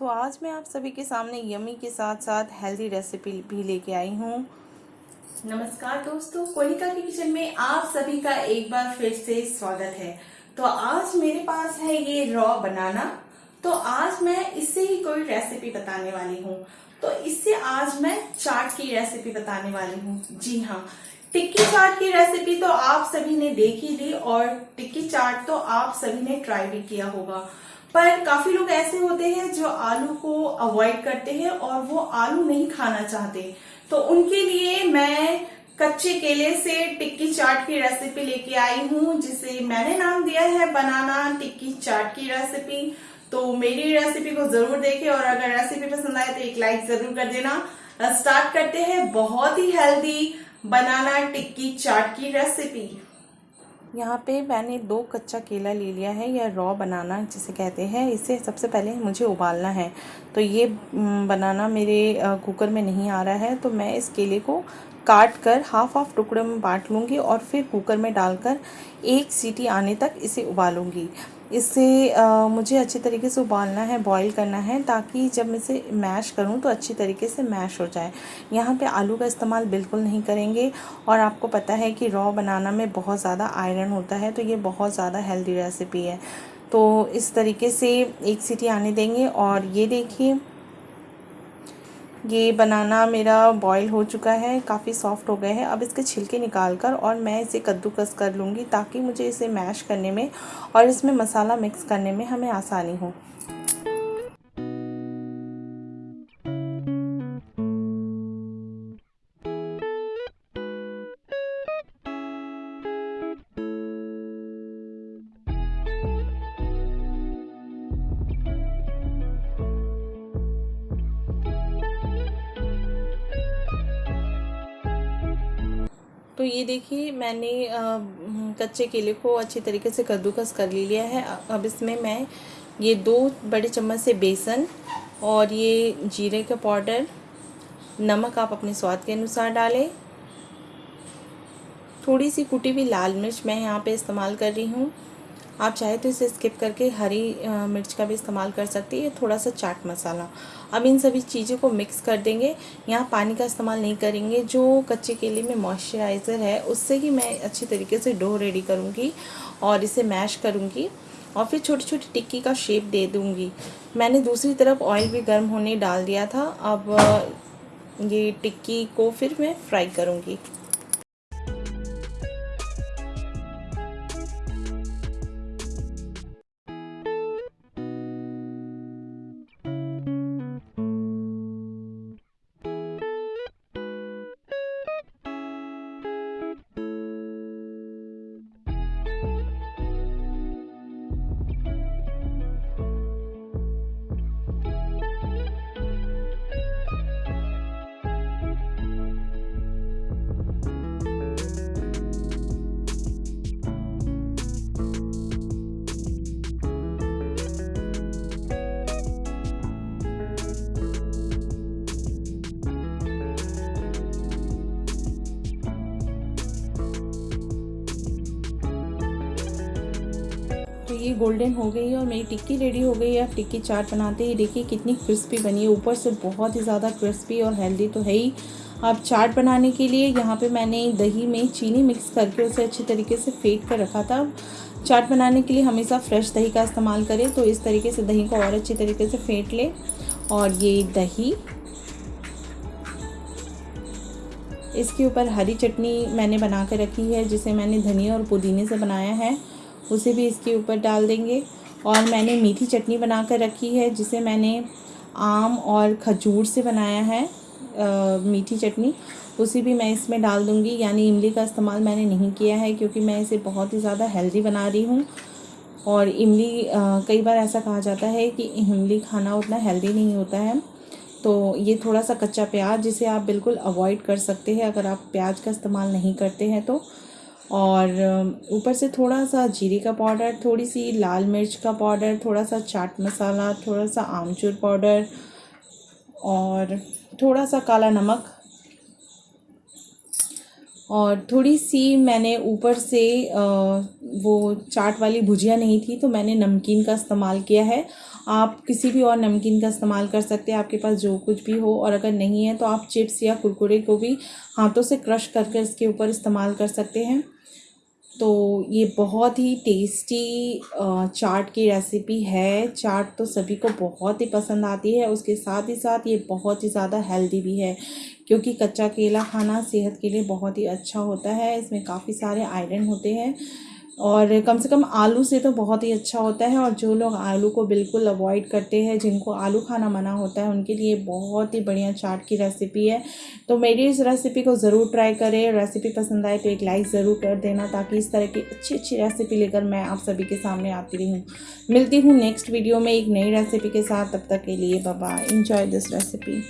तो आज मैं आप सभी के सामने यमी के साथ साथ हेल्दी रेसिपी भी लेके आई हूँ। नमस्कार दोस्तों, कोलिका की किचन में आप सभी का एक बार फिर से स्वागत है। तो आज मेरे पास है ये रॉ बनाना तो आज मैं इससे ही कोई रेसिपी बताने वाली हूँ। तो इससे आज मैं चाट की रेसिपी बताने वाली हूँ। जी हाँ टिक्की चाट की रेसिपी तो आप सभी ने देख ली और टिक्की चाट तो आप सभी ने ट्राई भी किया होगा। पर काफ़ी लोग ऐसे होते हैं जो आलू को अवॉइड करते हैं और वो आलू नहीं खाना चाहते। तो उनके लिए मैं कच्चे केले से टिक्की चाट की रेसिपी लेके आई हूँ, जिसे मैंने नाम दिया है बनाना टिक्की चाट की रेसिपी तो मेरी रेसिपी को ज़रूर देखें और अगर रेसिपी पसंद आए तो एक लाइक ज़रूर कर देना। स्टार्ट करते हैं बहुत ही हेल्दी बनाना टिक्की चाट की रेसिपी यहाँ पे मैंने दो कच्चा केला ले लिया है या रॉ बनाना जिसे कहते हैं। इसे सबसे पहले मुझे उबालना है। तो ये बनाना मेरे कुकर में नहीं आ रहा है तो मैं इस केले को काट कर हाफ़ हाफ़ टुकड़े में बांट लूँगी और फिर कुकर में डालकर एक सीटी आने तक इसे उबालूँगी। इससे मुझे अच्छी तरीके से उबालना है बॉईल करना है, ताकि जब मैं इसे मैश करूँ तो अच्छी तरीके से मैश हो जाए। यहाँ पे आलू का इस्तेमाल बिल्कुल नहीं करेंगे और आपको पता है कि रॉ बनाना में बहुत ज़्यादा आयरन होता है तो ये बहुत ज़्यादा हेल्दी रेसिपी है। तो इस तरीके से एक सीटी आने देंगे और ये देखिए ये बनाना मेरा बॉईल हो चुका है, काफ़ी सॉफ्ट हो गए हैं। अब इसके छिलके निकाल कर और मैं इसे कद्दूकस कर लूँगी ताकि मुझे इसे मैश करने में और इसमें मसाला मिक्स करने में हमें आसानी हो। तो ये देखिए, मैंने कच्चे केले को अच्छी तरीके से कद्दूकस कर लिया है। अब इसमें मैं ये दो बड़े चम्मच से बेसन और ये जीरे का पाउडर, नमक आप अपने स्वाद के अनुसार डालें। थोड़ी सी कुटी हुई लाल मिर्च मैं यहाँ पे इस्तेमाल कर रही हूँ। आप चाहे तो इसे स्किप करके हरी मिर्च का भी इस्तेमाल कर सकते हैं, थोड़ा सा चाट मसाला। अब इन सभी चीज़ों को मिक्स कर देंगे। यहाँ पानी का इस्तेमाल नहीं करेंगे, जो कच्चे केले में मॉइस्चराइज़र है, उससे ही मैं अच्छी तरीके से डो रेडी करूँगी और इसे मैश करूँगी और फिर छोटी छोटी टिक्की का शेप दे दूँगी। मैंने दूसरी तरफ़ ऑयल भी गर्म होने डाल दिया था, अब ये टिक्की को फिर मैं फ्राई करूँगी। ये गोल्डन हो गई है और मेरी टिक्की रेडी हो गई है। अब टिक्की चाट बनाते ही देखिए कितनी क्रिस्पी बनी है। ऊपर से बहुत ही ज़्यादा क्रिस्पी और हेल्दी तो है ही। अब चाट बनाने के लिए यहाँ पे मैंने दही में चीनी मिक्स करके उसे अच्छी तरीके से फेंट कर रखा था। चाट बनाने के लिए हमेशा फ्रेश दही का इस्तेमाल करें तो इस तरीके से दही को और अच्छी तरीके से फेंट लें। और ये दही, इसके ऊपर हरी चटनी मैंने बना कर रखी है, जिसे मैंने धनिया और पुदीने से बनाया है। उसे भी इसके ऊपर डाल देंगे। और मैंने मीठी चटनी बना कर रखी है जिसे मैंने आम और खजूर से बनाया है आ, मीठी चटनी। उसे भी मैं इसमें डाल दूँगी। यानी इमली का इस्तेमाल मैंने नहीं किया है क्योंकि मैं इसे बहुत ही ज़्यादा हेल्दी बना रही हूँ। और इमली कई बार ऐसा कहा जाता है कि इमली खाना उतना हेल्दी नहीं होता है। तो ये थोड़ा सा कच्चा प्याज जिसे आप बिल्कुल अवॉइड कर सकते हैं अगर आप प्याज का इस्तेमाल नहीं करते हैं तो। और ऊपर से थोड़ा सा जीरे का पाउडर थोड़ी सी लाल मिर्च का पाउडर थोड़ा सा चाट मसाला थोड़ा सा आमचूर पाउडर और थोड़ा सा काला नमक। और थोड़ी सी मैंने ऊपर से वो चाट वाली भुजिया नहीं थी तो मैंने नमकीन का इस्तेमाल किया है। आप किसी भी और नमकीन का इस्तेमाल कर सकते हैं, आपके पास जो कुछ भी हो और अगर नहीं है तो आप चिप्स या कुरकुरे को भी हाथों से क्रश करके इसके ऊपर इस्तेमाल कर सकते हैं। तो ये बहुत ही टेस्टी चाट की रेसिपी है। चाट तो सभी को बहुत ही पसंद आती है। उसके साथ ही साथ ये बहुत ही ज़्यादा हेल्दी भी है, क्योंकि कच्चा केला खाना सेहत के लिए बहुत ही अच्छा होता है। इसमें काफ़ी सारे आयरन होते हैं। और कम से कम आलू से तो बहुत ही अच्छा होता है और जो लोग आलू को बिल्कुल अवॉइड करते हैं, जिनको आलू खाना मना होता है, उनके लिए बहुत ही बढ़िया चाट की रेसिपी है। तो मेरी इस रेसिपी को ज़रूर ट्राई करें रेसिपी पसंद आए तो एक लाइक ज़रूर कर देना ताकि इस तरह की अच्छी अच्छी रेसिपी लेकर मैं आप सभी के सामने आती रहूँ। मिलती हूँ नेक्स्ट वीडियो में एक नई रेसिपी के साथ, तब तक के लिए बाबा इंजॉय दिस रेसिपी